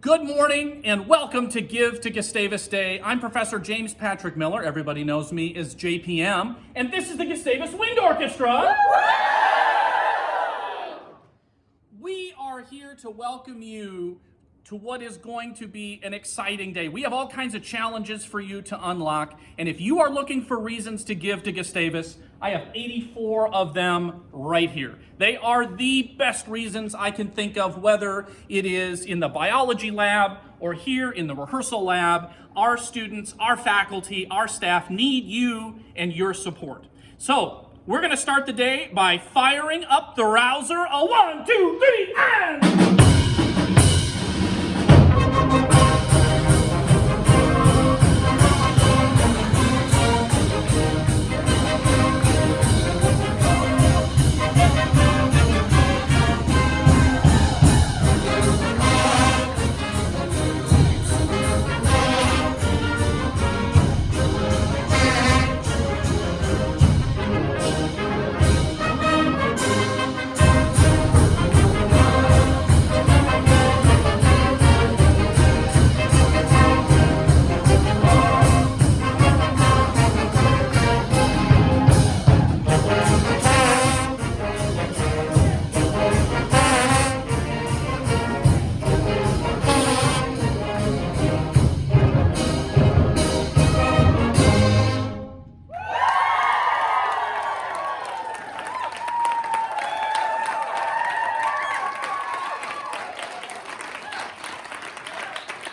Good morning and welcome to Give to Gustavus Day. I'm Professor James Patrick Miller. Everybody knows me as JPM. And this is the Gustavus Wind Orchestra. We are here to welcome you to what is going to be an exciting day. We have all kinds of challenges for you to unlock, and if you are looking for reasons to give to Gustavus, I have 84 of them right here. They are the best reasons I can think of, whether it is in the biology lab or here in the rehearsal lab. Our students, our faculty, our staff need you and your support. So, we're gonna start the day by firing up the rouser. A one, two, three, and...